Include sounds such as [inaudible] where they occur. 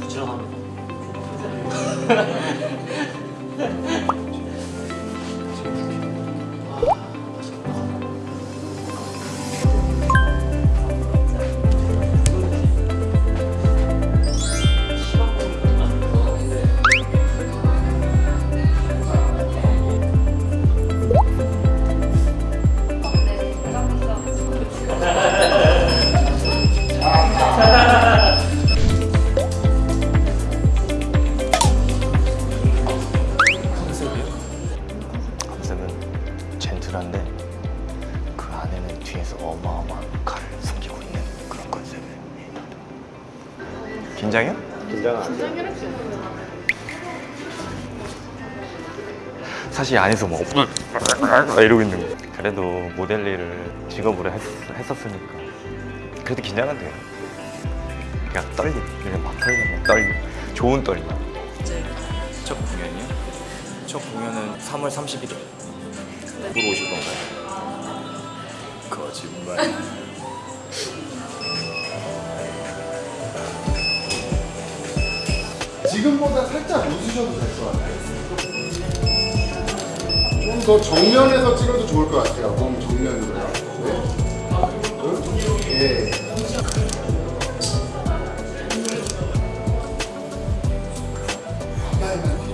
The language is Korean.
부지런합니다. [laughs] 젠틀한데 그 안에는 뒤에서 어마어마한 칼을 숨기고 있는 그런 컨셉이에요. 긴장해요? 사실 안에서 뭐 [laughs] 이러고 있는 거. 그래도 모델 일을 직업으로 했, 했었으니까 그래도 긴장은 돼요. 그냥 떨림, 그냥 막 떨리면 떨림, 좋은 떨림. 첫 공연이요? 첫 공연은 3월 31일 보러 오실 건가요? 거짓말 지금보다 살짝 웃으셔도 될 것 같아요 좀 더 정면에서 찍어도 좋을 것 같아요 너무 정면으로요 네? 네. 네.